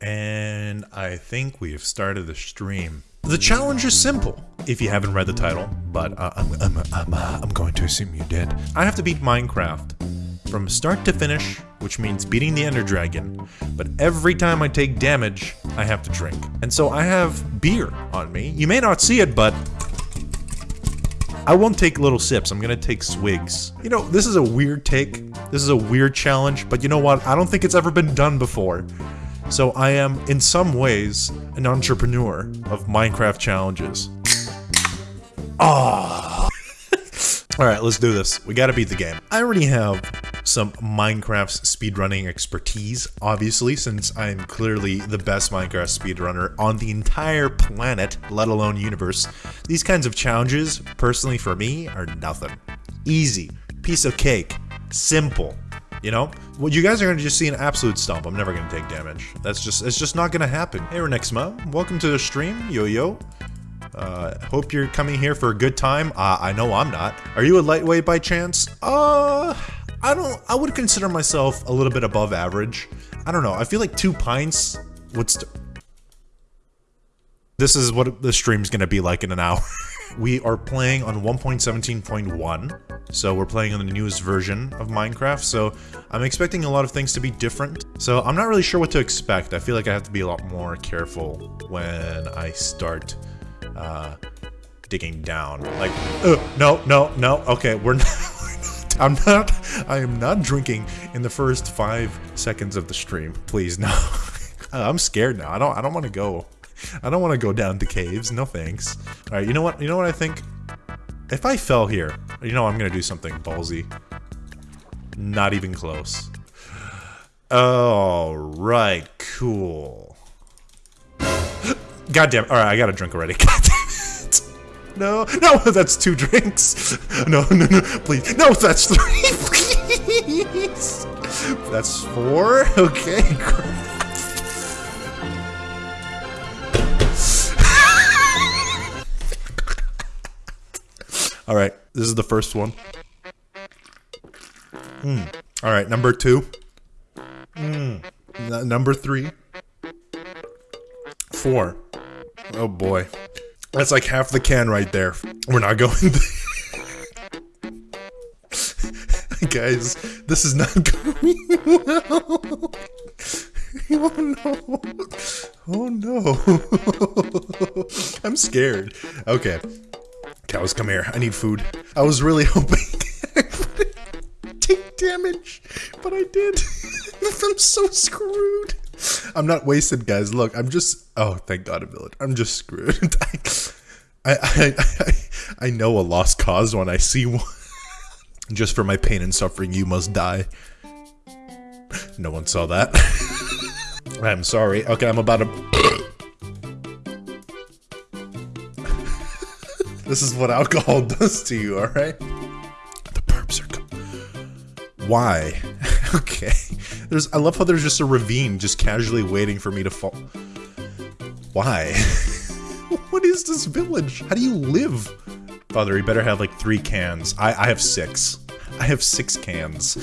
and I think we've started the stream. The challenge is simple, if you haven't read the title, but uh, I'm, I'm, I'm, uh, I'm going to assume you did. I have to beat Minecraft from start to finish, which means beating the Ender Dragon, but every time I take damage, I have to drink. And so I have beer on me. You may not see it, but I won't take little sips, I'm gonna take swigs. You know, this is a weird take, this is a weird challenge, but you know what, I don't think it's ever been done before. So I am, in some ways, an entrepreneur of Minecraft challenges. Ah. Alright, let's do this. We gotta beat the game. I already have some Minecraft speedrunning expertise, obviously, since I'm clearly the best Minecraft speedrunner on the entire planet, let alone universe. These kinds of challenges, personally for me, are nothing. Easy. Piece of cake. Simple. You know? Well, you guys are gonna just see an absolute stomp. I'm never gonna take damage. That's just, it's just not gonna happen. Hey, Renexma, welcome to the stream. Yo, yo. Uh, hope you're coming here for a good time. Uh, I know I'm not. Are you a lightweight by chance? Uh, I don't, I would consider myself a little bit above average. I don't know. I feel like two pints would This is what the stream's gonna be like in an hour. we are playing on 1.17.1, so we're playing on the newest version of Minecraft, so I'm expecting a lot of things to be different. So I'm not really sure what to expect. I feel like I have to be a lot more careful when I start uh, digging down. Like, uh, no, no, no, okay, we're not, I'm not, I am not drinking in the first five seconds of the stream. Please, no. I'm scared now. I don't, I don't want to go. I don't want to go down to caves. No thanks. All right, you know what? You know what I think? If I fell here, you know I'm going to do something ballsy. Not even close. All right, cool. God damn. All right, I got to drink already. No, no, that's two drinks. No, no, no, please. No, that's three, please. That's four. Okay, All right, this is the first one. Mm. All right, number two. Mm. number three. Four. Oh boy. That's like half the can right there. We're not going Guys, this is not going well. Oh no. Oh no. I'm scared. Okay. Cows, come here. I need food. I was really hoping take damage, but I did. I'm so screwed. I'm not wasted, guys. Look, I'm just. Oh, thank God, a village. I'm just screwed. I, I, I, I know a lost cause when I see one. just for my pain and suffering, you must die. No one saw that. I'm sorry. Okay, I'm about to. This is what alcohol does to you, alright? The perps are Why? okay. There's I love how there's just a ravine just casually waiting for me to fall. Why? what is this village? How do you live? Father, you better have like three cans. I, I have six. I have six cans.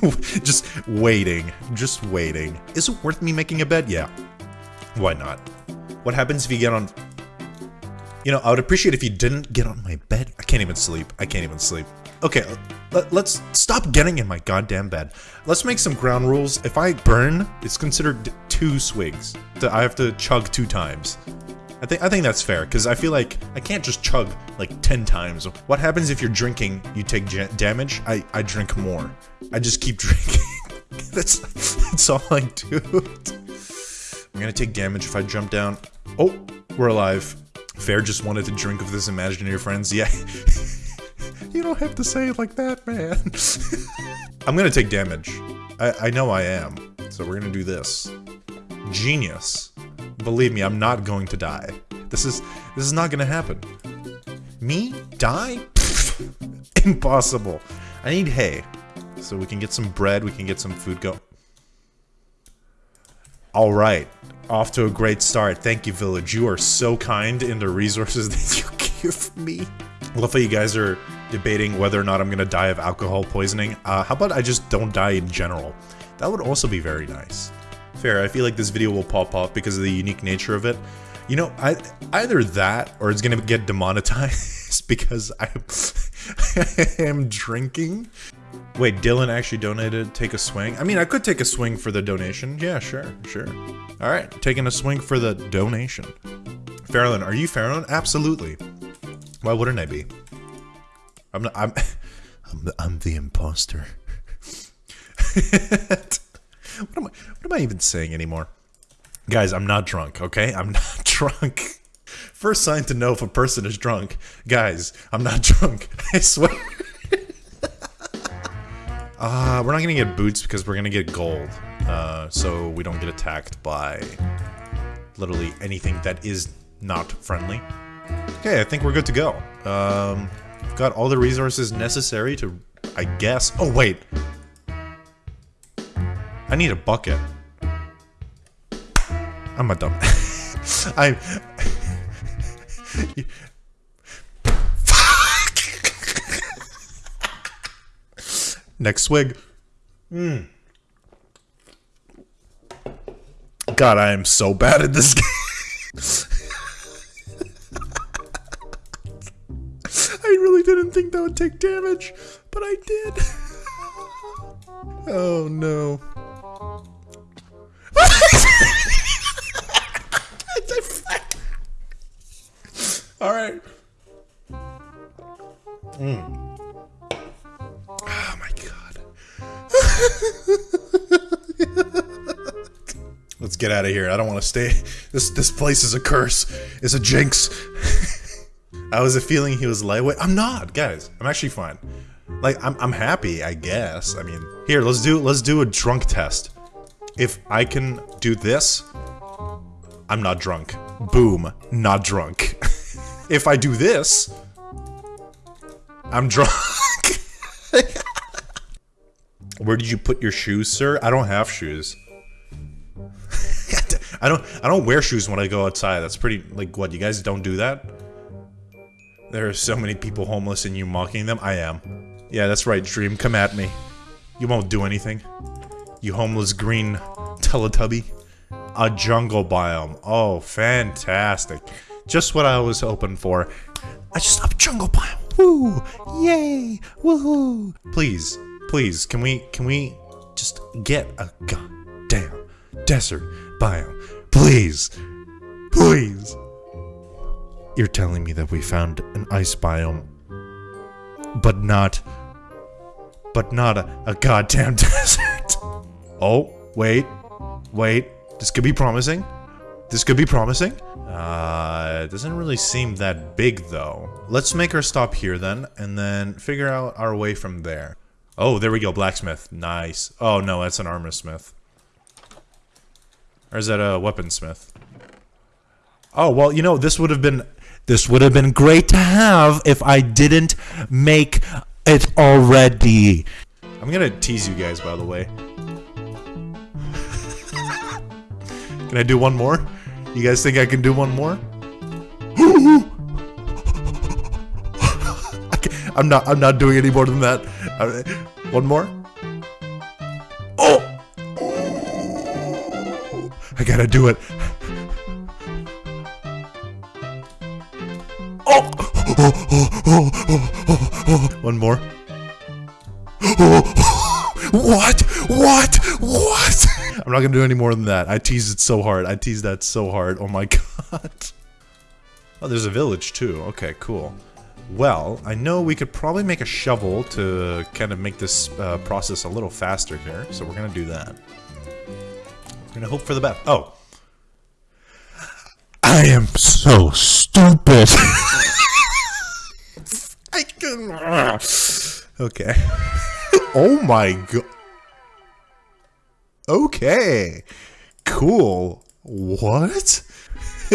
just waiting. Just waiting. Is it worth me making a bed? Yeah. Why not? What happens if you get on you know, I would appreciate if you didn't get on my bed. I can't even sleep. I can't even sleep. Okay, let, us stop getting in my goddamn bed. Let's make some ground rules. If I burn, it's considered two swigs. I have to chug two times. I think I think that's fair because I feel like I can't just chug like 10 times. What happens if you're drinking, you take damage? I I drink more. I just keep drinking. that's that's all I do. I'm gonna take damage if I jump down. Oh, we're alive. Fair just wanted to drink with his imaginary friends. Yeah. you don't have to say it like that, man. I'm gonna take damage. I, I know I am. So we're gonna do this. Genius. Believe me, I'm not going to die. This is this is not gonna happen. Me? Die? Impossible. I need hay. So we can get some bread, we can get some food go. All right. Off to a great start. Thank you, Village. You are so kind in the resources that you give me. Love how you guys are debating whether or not I'm gonna die of alcohol poisoning. Uh, how about I just don't die in general? That would also be very nice. Fair, I feel like this video will pop off because of the unique nature of it. You know, I, either that or it's gonna get demonetized because I, I am drinking. Wait, Dylan actually donated take a swing? I mean, I could take a swing for the donation. Yeah, sure, sure. All right, taking a swing for the donation. Farrellin, are you Farrellin? Absolutely. Why wouldn't I be? I'm not, I'm, I'm the, I'm the imposter. what, am I, what am I even saying anymore? Guys, I'm not drunk, okay? I'm not drunk. First sign to know if a person is drunk. Guys, I'm not drunk. I swear. uh, we're not gonna get boots because we're gonna get gold. Uh, so we don't get attacked by literally anything that is not friendly. Okay, I think we're good to go. Um, got all the resources necessary to, I guess. Oh, wait. I need a bucket. I'm a dumb. I. Fuck. Next swig. Mm. God, I am so bad at this game. Think that would take damage, but I did. oh no. All right. Mm. Oh my god. Let's get out of here. I don't want to stay. This this place is a curse. It's a jinx. I was a feeling he was lightweight. I'm not, guys. I'm actually fine. Like I'm I'm happy, I guess. I mean, here, let's do let's do a drunk test. If I can do this, I'm not drunk. Boom, not drunk. if I do this, I'm drunk. Where did you put your shoes, sir? I don't have shoes. I don't I don't wear shoes when I go outside. That's pretty like what, you guys don't do that? There are so many people homeless and you mocking them? I am. Yeah, that's right, Dream. Come at me. You won't do anything. You homeless green Teletubby. A jungle biome. Oh, fantastic. Just what I was hoping for. I just love jungle biome. Woo! Yay! Woohoo! Please, please, can we, can we just get a goddamn desert biome? Please! Please! You're telling me that we found an ice biome, but not, but not a, a goddamn desert. Oh, wait, wait, this could be promising. This could be promising. Uh, it doesn't really seem that big though. Let's make our stop here then, and then figure out our way from there. Oh, there we go, blacksmith. Nice. Oh no, that's an armor smith. Or is that a weaponsmith? Oh, well, you know, this would have been this would have been great to have if I didn't make it already. I'm gonna tease you guys, by the way. can I do one more? You guys think I can do one more? I'm not. I'm not doing any more than that. One more. Oh! I gotta do it. One more. what? What? What? I'm not gonna do any more than that. I teased it so hard. I teased that so hard. Oh my god. Oh, there's a village too. Okay, cool. Well, I know we could probably make a shovel to kind of make this uh, process a little faster here. So we're gonna do that. We're gonna hope for the best. Oh. I am so stupid. I can. Okay. oh my god. Okay. Cool. What?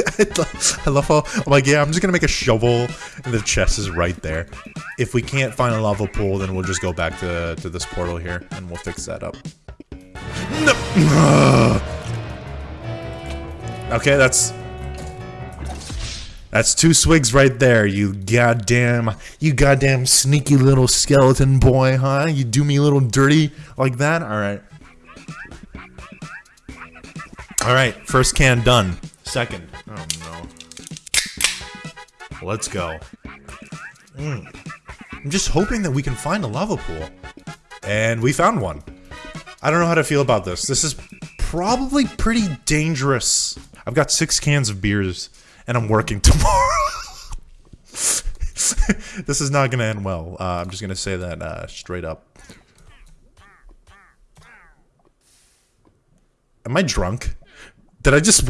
I love how I'm like, yeah, I'm just gonna make a shovel, and the chest is right there. If we can't find a lava pool, then we'll just go back to to this portal here, and we'll fix that up. No. Okay, that's that's two swigs right there, you goddamn, you goddamn sneaky little skeleton boy, huh? You do me a little dirty like that? Alright. Alright, first can done. Second. Oh no. Let's go. Mm. I'm just hoping that we can find a lava pool. And we found one. I don't know how to feel about this. This is probably pretty dangerous. I've got six cans of beers and I'm working tomorrow. this is not gonna end well. Uh, I'm just gonna say that uh, straight up. Am I drunk? Did I just?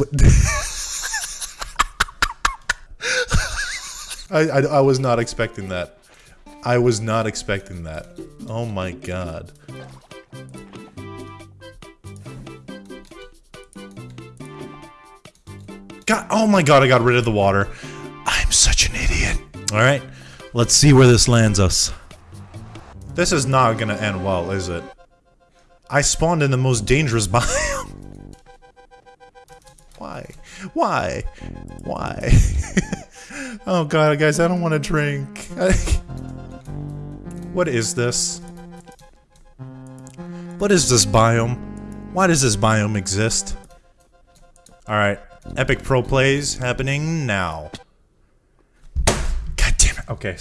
I, I I was not expecting that. I was not expecting that. Oh my god. Oh my god, I got rid of the water. I'm such an idiot. Alright, let's see where this lands us. This is not gonna end well, is it? I spawned in the most dangerous biome. Why? Why? Why? oh god, guys, I don't want to drink. what is this? What is this biome? Why does this biome exist? Alright, Epic pro plays happening now. God damn it. Okay.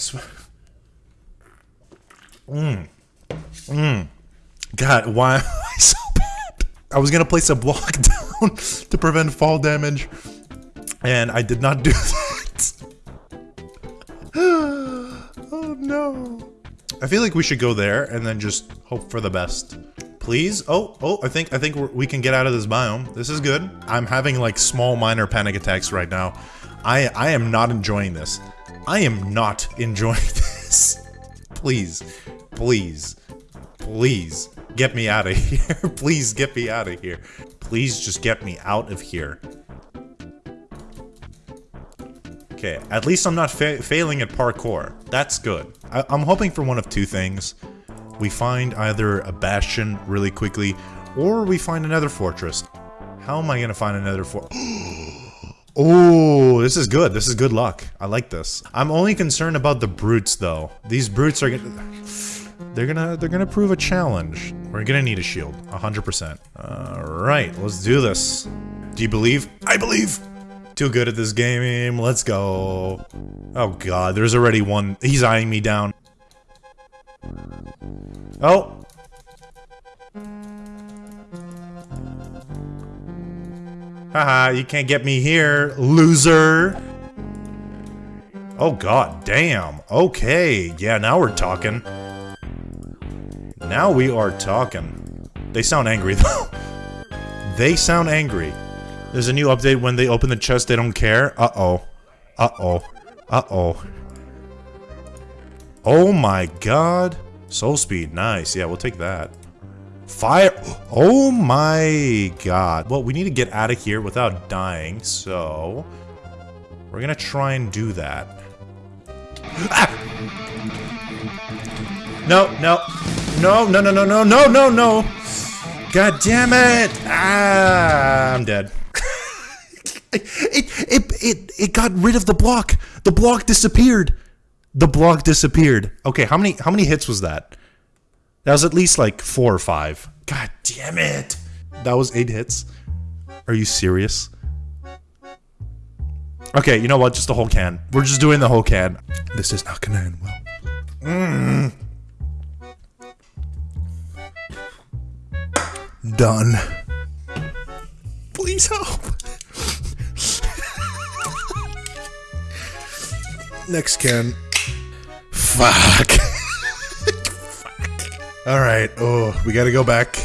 Mmm. Mmm. God, why am I so bad? I was gonna place a block down to prevent fall damage, and I did not do that. oh no. I feel like we should go there and then just hope for the best. Please? Oh, oh, I think I think we can get out of this biome. This is good. I'm having like small minor panic attacks right now. I I am not enjoying this. I am not enjoying this. please. Please. Please get me out of here. please get me out of here. Please just get me out of here. Okay, at least I'm not fa failing at parkour. That's good. I I'm hoping for one of two things we find either a bastion really quickly, or we find another fortress. How am I gonna find another fort? oh, this is good. This is good luck. I like this. I'm only concerned about the brutes, though. These brutes are gonna... They're gonna, they're gonna prove a challenge. We're gonna need a shield, 100%. Alright, let's do this. Do you believe? I believe! Too good at this game, let's go. Oh god, there's already one. He's eyeing me down. Oh! Haha, you can't get me here, loser! Oh god, damn. Okay, yeah, now we're talking. Now we are talking. They sound angry, though. they sound angry. There's a new update when they open the chest, they don't care. Uh-oh. Uh-oh. Uh-oh. Oh my god. Soul speed, nice. Yeah, we'll take that. Fire! Oh my god. Well, we need to get out of here without dying, so... We're gonna try and do that. Ah! No, no. No, no, no, no, no, no, no, no! God damn it! Ah, I'm dead. it, it, it, it got rid of the block! The block disappeared! The block disappeared. Okay, how many how many hits was that? That was at least like four or five. God damn it! That was eight hits. Are you serious? Okay, you know what? Just the whole can. We're just doing the whole can. This is not gonna end well. Mm. Done. Please help. Next can. Fuck. Fuck. Alright, oh, we gotta go back.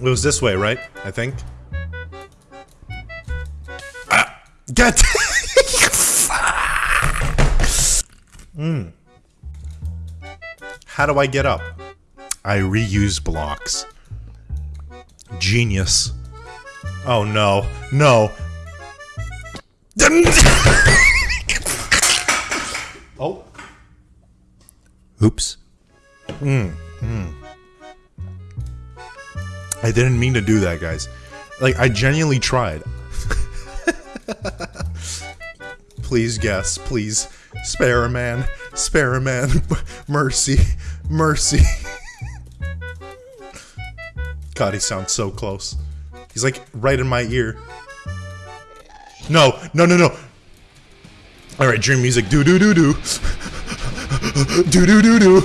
It was this way, right? I think. Ah! Get! Hmm. How do I get up? I reuse blocks. Genius. Oh no. No. Oh. Oops. Hmm. Hmm. I didn't mean to do that, guys. Like, I genuinely tried. please guess, please. Spare a man, spare a man. mercy, mercy. God, he sounds so close. He's like right in my ear. No, no, no, no. All right, dream music. Do do do do. Do do do do.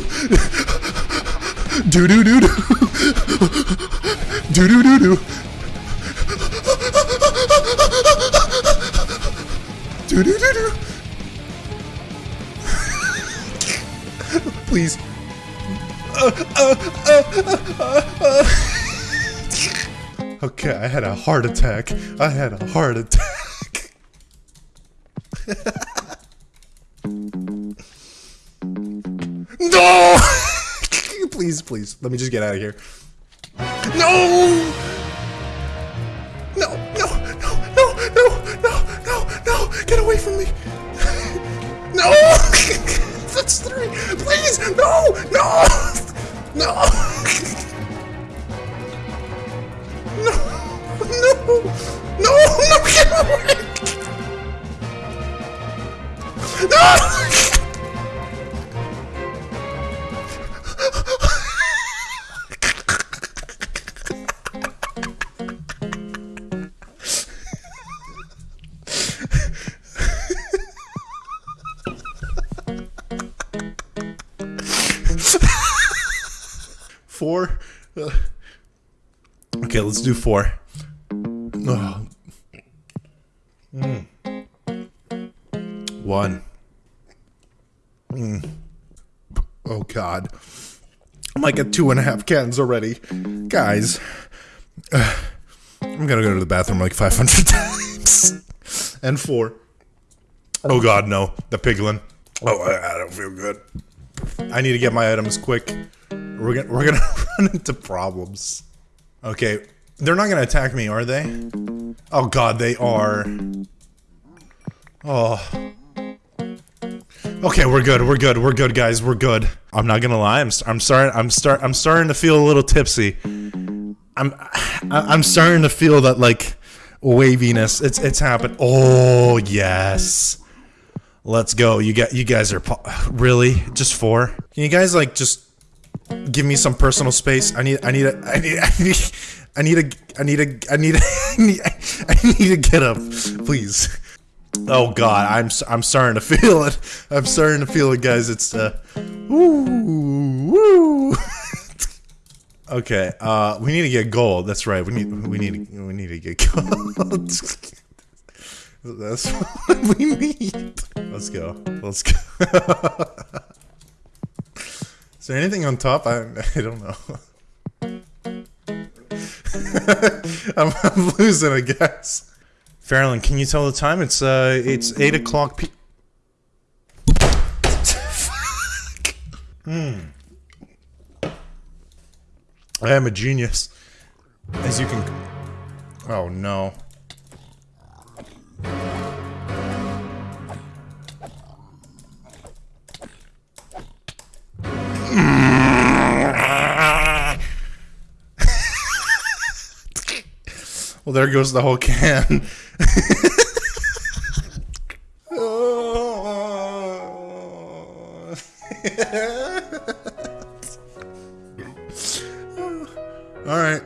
Do do do do. Do do do do. Do do do do. Please. Okay, I had a heart attack. I had a heart attack. Please, let me just get out of here. No! No, no, no, no, no, no, no, no, get away from me. No! That's three. Please, no, no, no. No! No! No! Let's do four. Oh. Mm. One. Mm. Oh God. I'm like at two and a half cans already. Guys. uh, I'm gonna go to the bathroom like 500 times. and four. Oh God, no. The piglin. Oh, I, I don't feel good. I need to get my items quick. We're gonna, we're gonna run into problems. Okay, they're not gonna attack me, are they? Oh god, they are. Oh. Okay, we're good. We're good. We're good, guys. We're good. I'm not gonna lie. I'm I'm sorry. I'm start. I'm starting to feel a little tipsy. I'm I'm starting to feel that like waviness. It's it's happened. Oh yes. Let's go. You got you guys are really just four. Can you guys like just give me some personal space. I need, I need, a, I need, I need, I need a, I need a, I need, a, I need, to get up, please. Oh God, I'm, I'm starting to feel it. I'm starting to feel it, guys. It's, uh, woo, woo. okay, uh, we need to get gold. That's right. We need, we need, we need to get gold. That's what we need. Let's go. Let's go. Is there anything on top? I, I don't know. I'm, I'm, losing, I guess. Farrellin, can you tell the time? It's uh, it's eight o'clock. P hmm. I am a genius, as you can. Oh no. There goes the whole can. All right.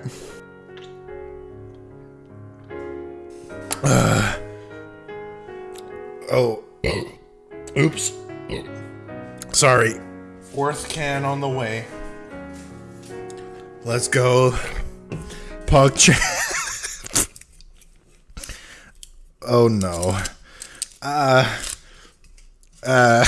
Uh, oh. Oops. Sorry. Fourth can on the way. Let's go. Pug Oh no. Uh. Uh.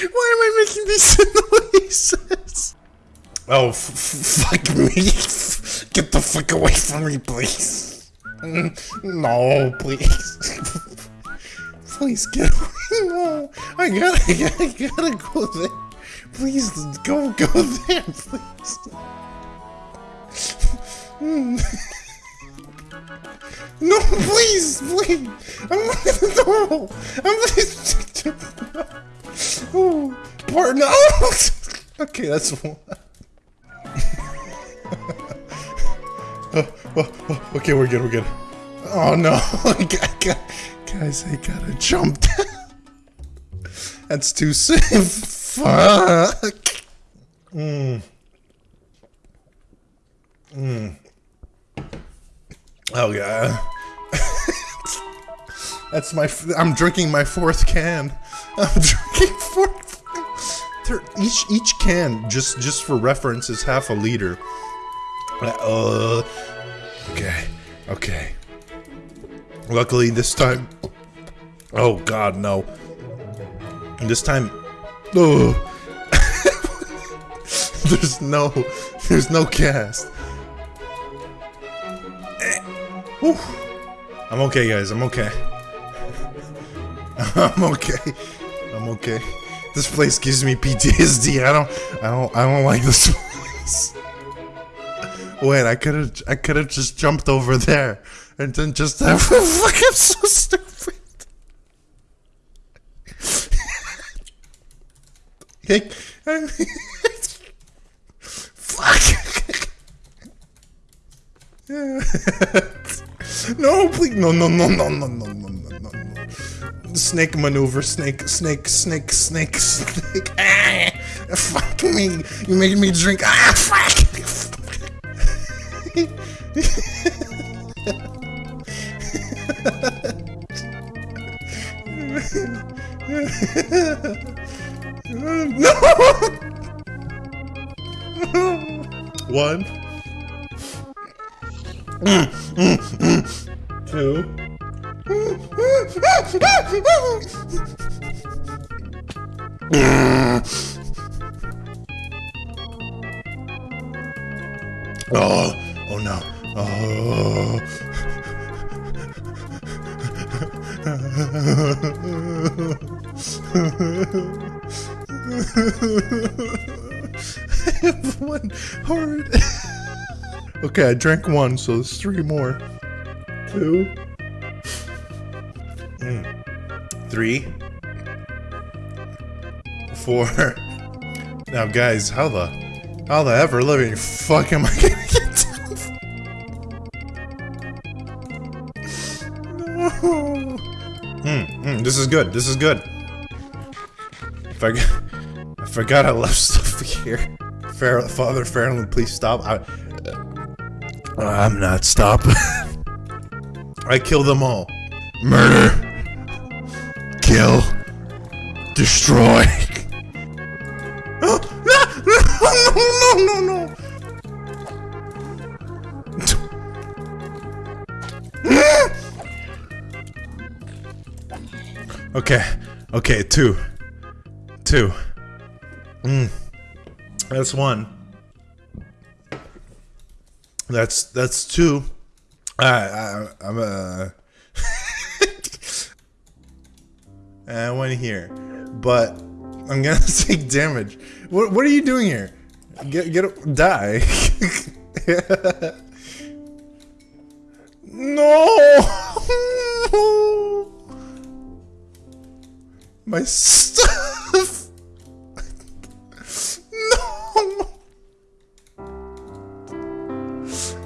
Why am I making these noises? Oh, fuck me. Get the fuck away from me, please. No, please. Please get away. No, I gotta, I gotta, I gotta go there. Please, go, go there, please. No, please, please. I'm door. I'm. Oh, pardon. Oh. Okay, that's one. oh, oh, oh, okay, we're good, we're good. Oh no, guys, I gotta jump. that's too soon. Fuck. Mm. Mm. Oh yeah. That's my. I'm drinking my fourth can. I'm drinking fourth. Each each can, just just for reference, is half a liter. Uh, okay, okay. Luckily this time. Oh God, no. This time. Oh. there's no, there's no cast. Eh. Whew. I'm okay, guys. I'm okay. I'm okay. I'm okay. This place gives me PTSD. I don't. I don't. I don't like this place. Wait, I could have. I could have just jumped over there and then just have. Fuck! I'm so stupid. Hey, fuck. no, please, no, no, no, no, no, no, no, no, no. Snake maneuver, snake, snake, snake, snake, snake. Ah, fuck me. You made me drink. Ah, fuck. One heart. okay, I drank one, so there's three more. Two. Mm. Three. Four. Now, guys, how the, how the ever living fuck am I gonna get down? No. Hmm, mm, this is good. This is good. I forgot I left stuff here. Fair, Father Fairland, please stop. I, uh, I'm not stopping. I kill them all. Murder. Kill. Destroy. no, no, no, no, no. okay. Okay, two. Two. Mm. That's one. That's that's two. I, I I'm uh I went here, but I'm gonna take damage. What what are you doing here? Get get die. no. My stuff. no.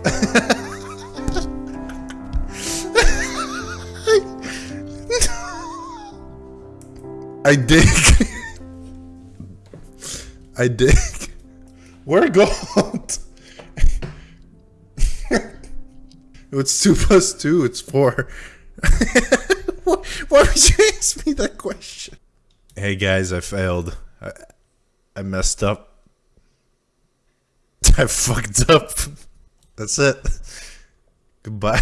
I dig. I dig. Where gold? it's two plus two. It's four. Why would you ask me that question? Hey guys, I failed. I, I messed up. I fucked up. That's it. Goodbye.